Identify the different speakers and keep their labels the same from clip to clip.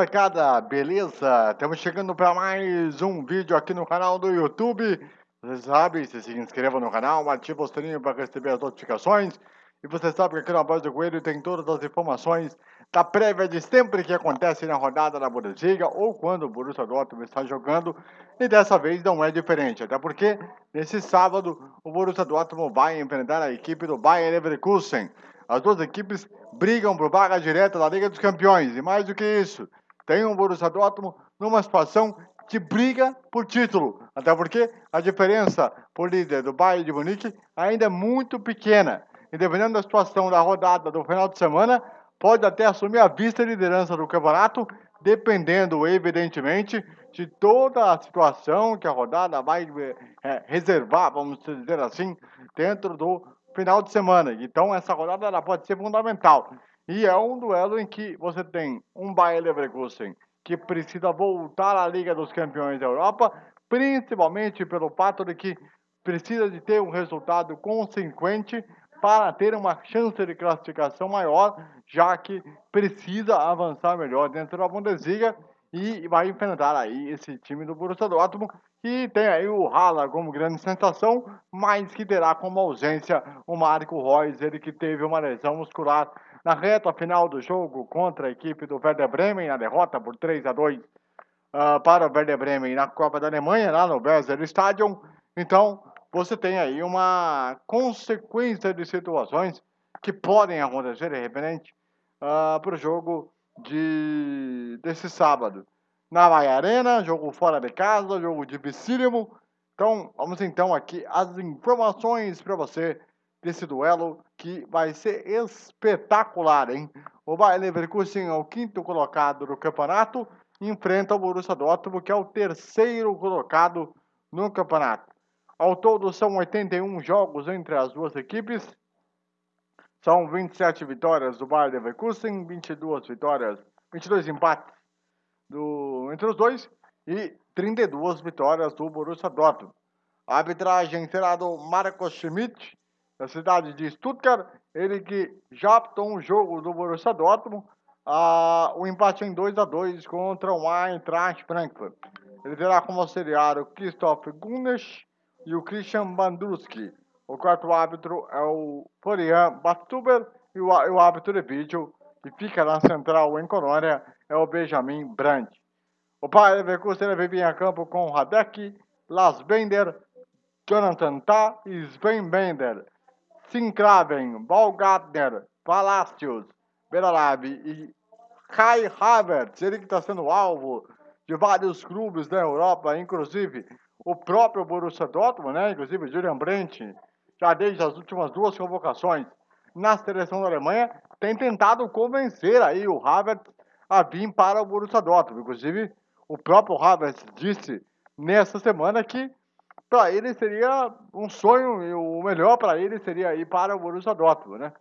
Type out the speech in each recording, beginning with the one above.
Speaker 1: Molecada, beleza? Estamos chegando para mais um vídeo aqui no canal do YouTube. Você sabe, se se inscreva no canal, ative o sininho para receber as notificações. E você sabe que aqui na Voz do Coelho tem todas as informações da prévia de sempre que acontece na rodada da Bundesliga ou quando o Borussia Dortmund está jogando. E dessa vez não é diferente, até porque nesse sábado o Borussia Dortmund vai enfrentar a equipe do Bayern Leverkusen. As duas equipes brigam por vaga direta da Liga dos Campeões. E mais do que isso, tem um Borussia Dortmund numa situação de briga por título. Até porque a diferença por líder do Bayern de Munique ainda é muito pequena. E dependendo da situação da rodada do final de semana, pode até assumir a vice-liderança do campeonato, dependendo, evidentemente, de toda a situação que a rodada vai é, reservar, vamos dizer assim, dentro do final de semana. Então essa rodada ela pode ser fundamental. E é um duelo em que você tem um Bayer Leverkusen que precisa voltar à Liga dos Campeões da Europa, principalmente pelo fato de que precisa de ter um resultado consequente para ter uma chance de classificação maior, já que precisa avançar melhor dentro da Bundesliga e vai enfrentar aí esse time do Borussia Dortmund que tem aí o Hala como grande sensação, mas que terá como ausência o Marco Reus, ele que teve uma lesão muscular na reta final do jogo contra a equipe do Werder Bremen, na derrota por 3 a 2 uh, ah, para o Werder Bremen na Copa da Alemanha, lá no Weser Stadium. Então, você tem aí uma consequência de situações que podem acontecer de repente uh, para o jogo de, desse sábado na Bahia Arena, jogo fora de casa, jogo dificílimo. Então, vamos então aqui as informações para você desse duelo que vai ser espetacular, hein? O Bayer Leverkusen é o quinto colocado do campeonato enfrenta o Borussia Dortmund, que é o terceiro colocado no campeonato. Ao todo são 81 jogos entre as duas equipes. São 27 vitórias do Bayer Leverkusen, 22 vitórias, 22 empates do, entre os dois e 32 vitórias do Borussia Dortmund. A arbitragem será do Marcos Schmidt, da cidade de Stuttgart, ele que já apitou um jogo do Borussia Dortmund, a, o empate em 2 a 2 contra o Eintracht Frankfurt. Ele terá como auxiliar o Christoph Gunesch e o Christian Bandruski. O quarto árbitro é o Florian Bastuber e o, o árbitro de vídeo, que fica na central em Colônia, é o Benjamin Brandt. O pai Leverkusen vive em campo com Radek, Las Bender, Jonathan Tah e Sven Bender, Sinclaven, Baumgartner, Palacios, Beralabi e Kai Havertz, ele que está sendo alvo de vários clubes da Europa, inclusive o próprio Borussia Dortmund, né? inclusive Julian Brandt, já desde as últimas duas convocações na seleção da Alemanha, tem tentado convencer aí o Havertz a vir para o Borussia Dortmund. Inclusive, o próprio Havertz disse nessa semana que para ele seria um sonho e o melhor para ele seria ir para o Borussia Dortmund, né?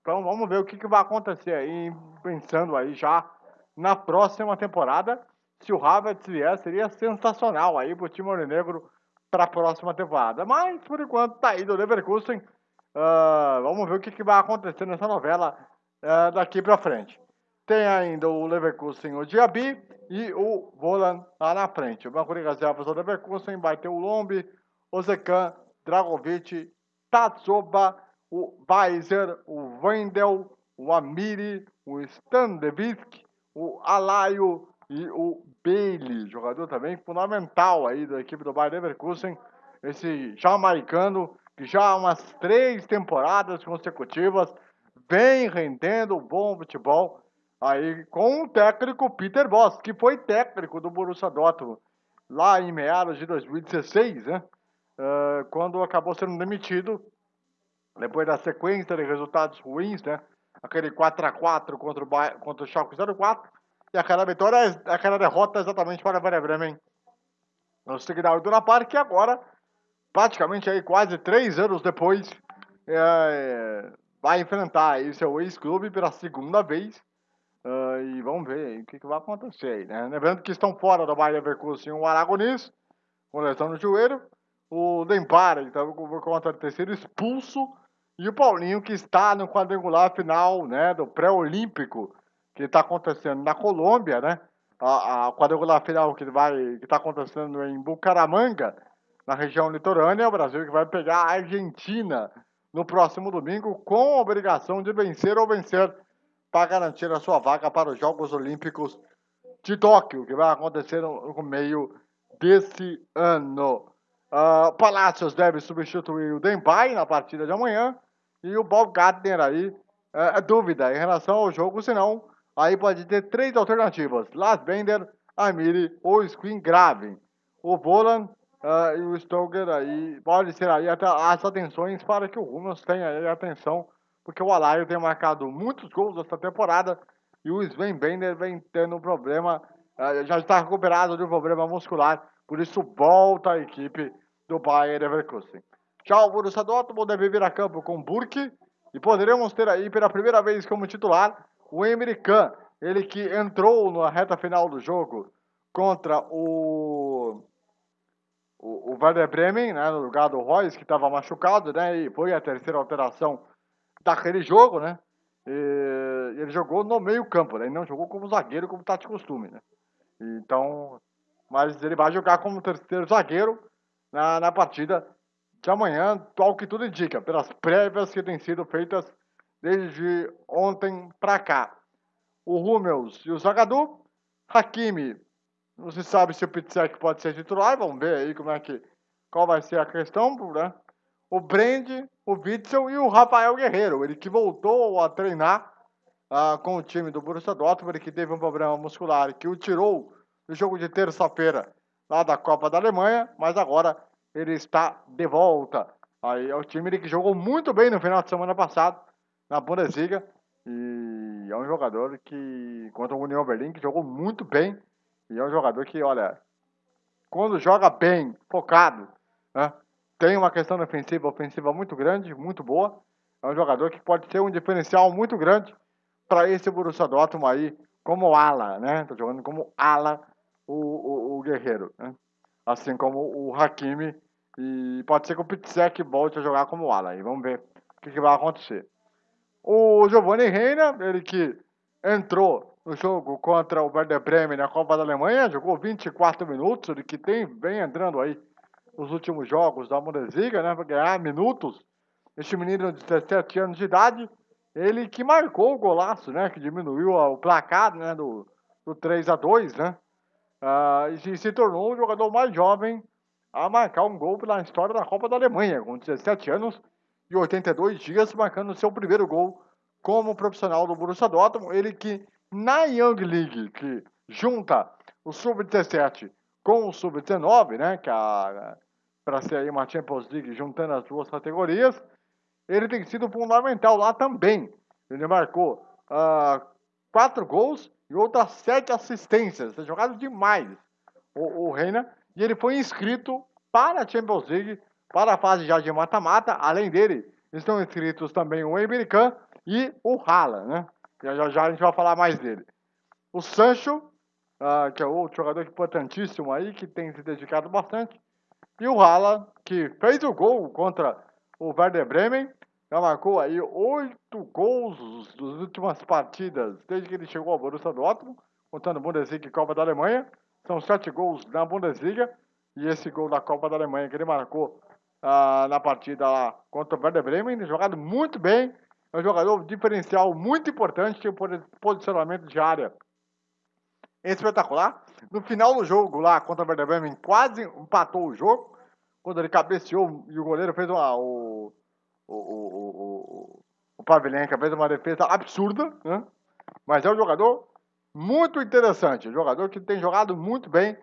Speaker 1: Então vamos ver o que, que vai acontecer aí, pensando aí já na próxima temporada. Se o Havertz vier, seria sensacional aí para o time negro para a próxima temporada. Mas, por enquanto, tá aí do Leverkusen. Uh, vamos ver o que, que vai acontecer nessa novela uh, daqui para frente. Tem ainda o Leverkusen, o Diaby e o Volan lá na frente. O banco de reservas do Leverkusen vai ter o Lombi, o Zekan, Dragovic, Tatsoba, o Weiser, o Wendel, o Amiri, o Standevisk, o Alaio e o Bailey, jogador também fundamental aí da equipe do Bayern Leverkusen, esse jamaicano que já há umas três temporadas consecutivas vem rendendo bom futebol Aí com o técnico Peter Boss, que foi técnico do Borussia Dortmund lá em meados de 2016, né? Uh, quando acabou sendo demitido depois da sequência de resultados ruins, né? Aquele 4 a 4 contra o, ba contra o Schalke 04 e aquela vitória, aquela derrota exatamente para o Werder Bremen no Signal Iduna Park, que agora, praticamente aí quase três anos depois, é, vai enfrentar aí seu ex-clube pela segunda vez Uh, e vamos ver o que, que, vai acontecer aí, né? Lembrando que estão fora do Bayer Leverkusen o Aragonis, com lesão no joelho, o Dempara, que estava com conta de terceiro expulso, e o Paulinho, que está no quadrangular final né, do pré-olímpico que está acontecendo na Colômbia, né? A, a quadrangular final que está acontecendo em Bucaramanga, na região litorânea, o Brasil que vai pegar a Argentina no próximo domingo com a obrigação de vencer ou vencer para garantir a sua vaga para os Jogos Olímpicos de Tóquio, que vai acontecer no, meio desse ano. Uh, Palácios deve substituir o Dembay na partida de amanhã e o Bob Gardner aí é, é dúvida em relação ao jogo, senão aí pode ter três alternativas: Las Bender, Amiri ou Screen Graven. O Volan uh, e o Stoker aí pode ser aí até as atenções para que o Rumas tenha aí atenção, porque o Alaio tem marcado muitos gols essa temporada e o Sven Bender vem tendo um problema, uh, já está recuperado de um problema muscular, por isso volta a equipe do Bayern Leverkusen. Tchau, Borussia Dortmund deve vir a campo com Burke e poderemos ter aí pela primeira vez como titular o Emre Can, ele que entrou na reta final do jogo contra o o, o Werder Bremen, né, no lugar do Royce, que estava machucado, né, e foi a terceira alteração daquele jogo, né, e ele jogou no meio campo, né, ele não jogou como zagueiro, como está de costume, né, então, mas ele vai jogar como terceiro zagueiro na, na partida de amanhã, ao que tudo indica, pelas prévias que têm sido feitas desde ontem para cá. O Rummels e o Zagadou, Hakimi, não se sabe se o Pitsek pode ser titular, vamos ver aí como é que, qual vai ser a questão, né? O Brand, o Witzel e o Rafael Guerreiro, ele que voltou a treinar uh, com o time do Borussia Dortmund, que teve um problema muscular que o tirou do jogo de terça-feira lá da Copa da Alemanha, mas agora ele está de volta. Aí é o time que jogou muito bem no final de semana passado na Bundesliga e é um jogador que contra o União Berlim que jogou muito bem e é um jogador que, olha, quando joga bem, focado, né, tem uma questão defensiva, ofensiva muito grande, muito boa. É um jogador que pode ser um diferencial muito grande para esse Borussia Dortmund aí, como ala, né? Tá jogando como ala o, o, o Guerreiro, né? Assim como o Hakimi e pode ser que o Pitsek volte a jogar como ala. E vamos ver o que, que vai acontecer. O Giovanni Reina, ele que entrou no jogo contra o Werder Bremen na Copa da Alemanha, jogou 24 minutos, ele que tem, vem entrando aí nos últimos jogos da Bundesliga, né, para ganhar minutos. Este menino de 17 anos de idade, ele que marcou o golaço, né, que diminuiu o placar, né, do, do 3 a 2, né, uh, e se tornou o jogador mais jovem a marcar um gol pela história da Copa da Alemanha, com 17 anos e 82 dias, marcando seu primeiro gol como profissional do Borussia Dortmund, ele que na Young League, que junta o Sub-17 com o Sub-19, né, que é para ser aí uma Champions League juntando as duas categorias, ele tem sido fundamental lá também. Ele marcou uh, quatro gols e outras sete assistências. Tem jogado demais o, o Reina. E ele foi inscrito para a Champions League, para a fase já de mata-mata. Além dele, estão inscritos também o American e o Haaland, né? Já, já, já a gente vai falar mais dele. O Sancho, uh, que é outro jogador importantíssimo aí, que tem se dedicado bastante. E o Haaland, que fez o gol contra o Werder Bremen, já marcou aí oito gols das últimas partidas, desde que ele chegou ao Borussia Dortmund, contando Bundesliga e Copa da Alemanha. São sete gols na Bundesliga, e esse gol da Copa da Alemanha que ele marcou uh, na partida lá contra o Werder Bremen, jogado muito bem, é um jogador diferencial muito importante, tem posicionamento de área espetacular. No final do jogo lá contra o Werder Bremen, quase empatou o jogo, quando ele cabeceou e o goleiro fez uma, o, o, o, o, o fez uma defesa absurda, né? Mas é um jogador muito interessante, um jogador que tem jogado muito bem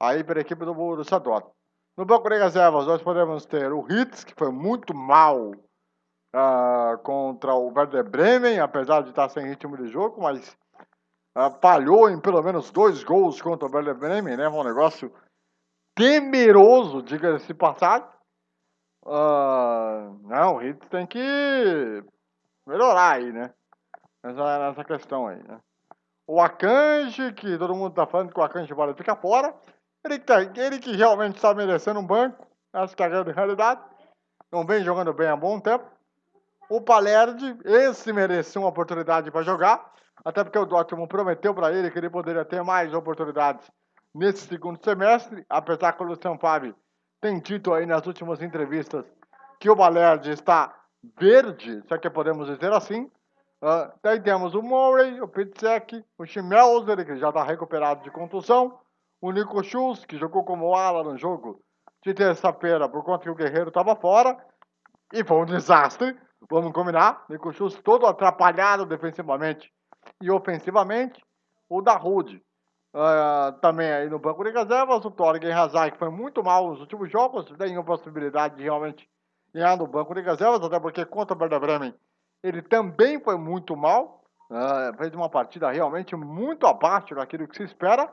Speaker 1: aí para a equipe do Borussia Dortmund. No banco de reservas, nós podemos ter o Hitz, que foi muito mal uh, contra o Werder Bremen, apesar de estar sem ritmo de jogo, mas falhou em pelo menos dois gols contra o Werder Bremen, né? Um negócio temeroso, diga-se passado. Uh, não, o Hitz tem que melhorar aí, né? Nessa, nessa questão aí, né? O Akanji, que todo mundo tá falando que o Akanji vai ficar fora. Ele que, tá, ele que realmente está merecendo um banco. Essa que é a grande realidade. Não vem jogando bem há bom tempo. O Palerdi, esse merecia uma oportunidade para jogar, até porque o Dortmund prometeu para ele que ele poderia ter mais oportunidades nesse segundo semestre, apesar que o Luciano Favre tem dito aí nas últimas entrevistas que o Balerdi está verde, se é que podemos dizer assim. Uh, daí temos o Murray, o Pitzek, o Schmelzer, que já está recuperado de contusão, o Nico Schultz, que jogou como ala no jogo de terça-feira por conta que o Guerreiro estava fora, e foi um desastre, vamos combinar. Nico Schultz todo atrapalhado defensivamente e ofensivamente. O Darude, uh, também aí no banco de reservas, o Torgen Hazard, que foi muito mal nos últimos jogos, tem possibilidade de realmente ganhar no banco de reservas, até porque contra o Werder Bremen ele também foi muito mal, uh, fez uma partida realmente muito abaixo daquilo que se espera.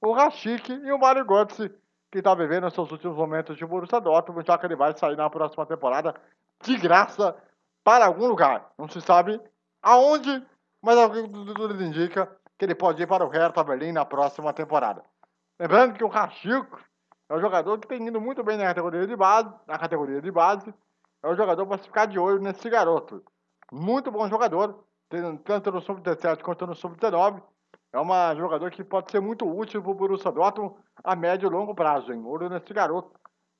Speaker 1: O Rashik e o Mario Götze, que está vivendo seus últimos momentos de Borussia Dortmund, já que ele vai sair na próxima temporada de graça para algum lugar. Não se sabe aonde, mas tudo indica que ele pode ir para o Hertha Berlim na próxima temporada. Lembrando que o Rashik é um jogador que tem indo muito bem na categoria de base, na categoria de base. É um jogador para ficar de olho nesse garoto. Muito bom jogador, tanto no sub-17 quanto no sub-19. É um jogador que pode ser muito útil para o Borussia Dortmund a médio e longo prazo, hein? Olho nesse garoto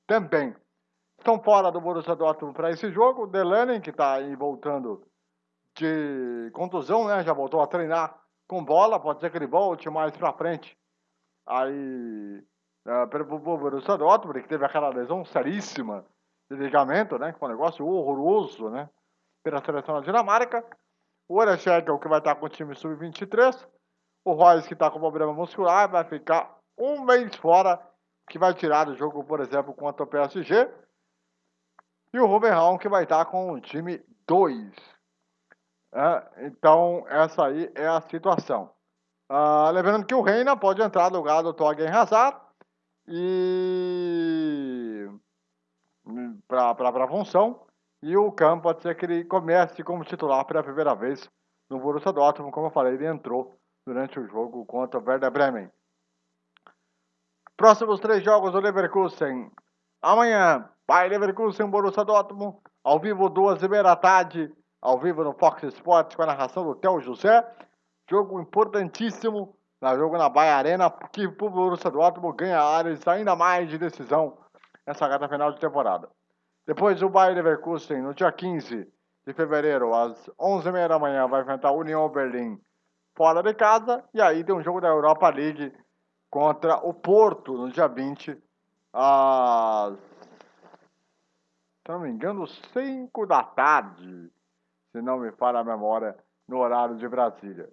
Speaker 1: também. Estão fora do Borussia Dortmund para esse jogo. Delaney, que está aí voltando de contusão, né? Já voltou a treinar com bola. Pode ser que ele volte mais para frente. Aí uh, para o Borussia Dortmund, que teve aquela lesão seríssima de ligamento, né? Que foi um negócio horroroso, né? Pela seleção da Dinamarca. O Orechek, que vai estar com o time sub-23. O Royce, que está com problema muscular, vai ficar um mês fora, que vai tirar do jogo, por exemplo, contra o PSG. E o Ruben Raum, que vai estar com o time 2. É, então, essa aí é a situação. Uh, lembrando que o Reina pode entrar no lugar do Torgen Hazard e para a função. E o Campo pode ser que ele comece como titular pela primeira vez no Borussia Dortmund. Como eu falei, ele entrou durante o jogo contra o Werder Bremen. Próximos três jogos do Leverkusen. Amanhã, vai Leverkusen, Borussia Dortmund. Ao vivo, duas e meia da tarde. Ao vivo no Fox Sports com a narração do Theo José. Jogo importantíssimo na jogo na Bahia Arena, que o Borussia Dortmund ganha áreas ainda mais de decisão nessa reta final de temporada. Depois o Bayern Leverkusen, no dia 15 de fevereiro, às 11h30 da manhã, vai enfrentar a União Berlim fora de casa. E aí tem um jogo da Europa League contra o Porto, no dia 20, às, se não me engano, 5 da tarde, se não me falha a memória, no horário de Brasília.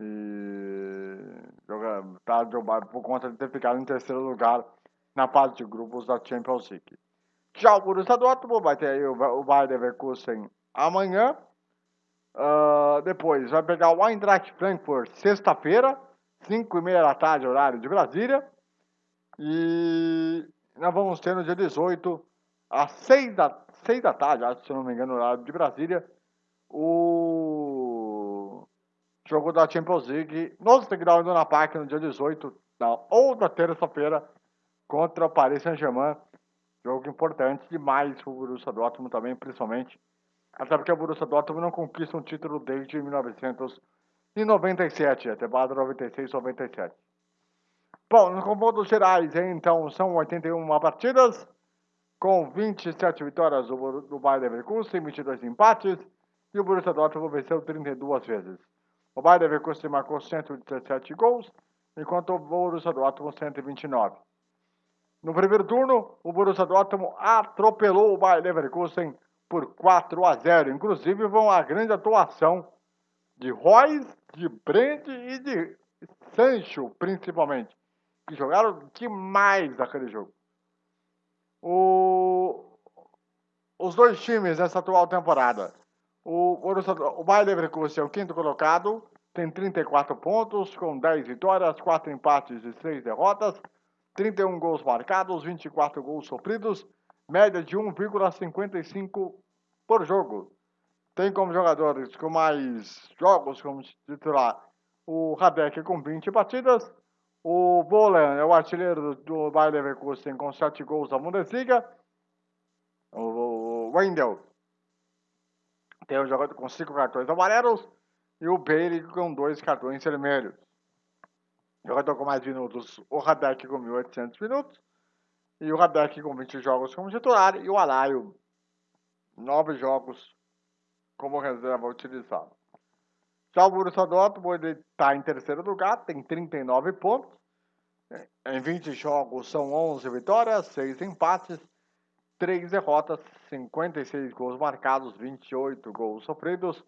Speaker 1: E tá, por conta de ter ficado em terceiro lugar na fase de grupos da Champions League. Já o Borussia Dortmund vai ter aí o, o Bayern Leverkusen amanhã. Uh, depois vai pegar o Eintracht Frankfurt sexta-feira, 5 e meia da tarde, horário de Brasília. E nós vamos ter no dia 18, às 6 da, 6 da tarde, se não me engano, horário de Brasília, o jogo da Champions League no Integral Dona Park no dia 18, na outra terça-feira, contra o Paris Saint-Germain. Jogo importante demais para o Borussia Dortmund também, principalmente. Até porque o Borussia Dortmund não conquista um título desde 1997, a temporada 96-97. Bom, nos confrontos gerais, então, são 81 partidas, com 27 vitórias do, Bayern Leverkusen, 22 empates, e o Borussia Dortmund venceu 32 vezes. O Bayern Leverkusen marcou 117 gols, enquanto o Borussia Dortmund 129. No primeiro turno, o Borussia Dortmund atropelou o Bayer Leverkusen por 4 a 0. Inclusive, foi uma grande atuação de Royce, de Brandt e de Sancho, principalmente, que jogaram demais naquele jogo. O... Os dois times nessa atual temporada. O, Borussia, o Bayer Leverkusen é o quinto colocado, tem 34 pontos, com 10 vitórias, 4 empates e 6 derrotas. 31 gols marcados, 24 gols sofridos, média de 1,55 por jogo. Tem como jogadores com mais jogos como titular o Radek com 20 batidas, o Bolan é o artilheiro do Bayer Leverkusen com 7 gols da Bundesliga, o Wendel tem o jogador com cinco cartões amarelos e o Bailey com dois cartões vermelhos. Jogador com mais minutos, o Radek com 1.800 minutos e o Radek com 20 jogos como titular e o Alaio, 9 jogos como reserva utilizado. Já o Borussia Dortmund está em terceiro lugar, tem 39 pontos. Em 20 jogos são 11 vitórias, 6 empates, 3 derrotas, 56 gols marcados, 28 gols sofridos,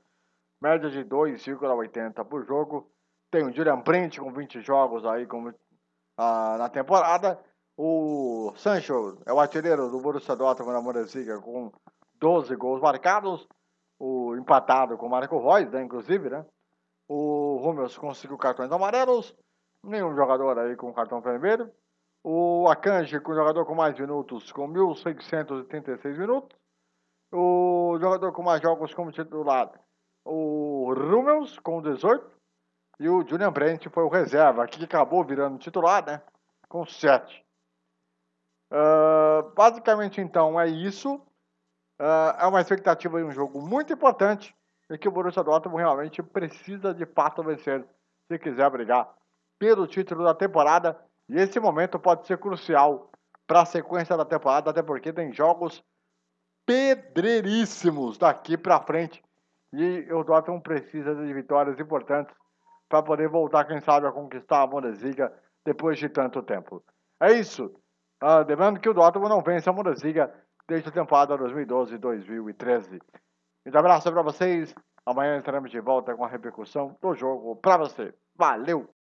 Speaker 1: média de 2,80 por jogo. Tem o Julian Brandt com 20 jogos aí ah, na temporada. O Sancho é o artilheiro do Borussia Dortmund na Bundesliga com 12 gols marcados. O empatado com o Marco Reus, né, inclusive, né? O Rúmeus conseguiu cartões amarelos. Nenhum jogador aí com cartão vermelho. O Akanji, com jogador com mais minutos, com 1.636 minutos. O jogador com mais jogos como titular, o Rummels, com 18. E o Julian Brent foi o reserva, que acabou virando titular, né? Com 7. Uh, ah, basicamente, então, é isso. Uh, é uma expectativa de um jogo muito importante e que o Borussia Dortmund realmente precisa de fato vencer se quiser brigar pelo título da temporada. E esse momento pode ser crucial para a sequência da temporada, até porque tem jogos pedreiríssimos daqui para frente. E o Dortmund precisa de vitórias importantes para poder voltar, quem sabe, a conquistar a Bundesliga depois de tanto tempo. É isso. Uh, que o Dortmund não vence a Bundesliga desde a temporada 2012-2013. Um abraço para vocês. Amanhã estaremos de volta com a repercussão do jogo para você. Valeu!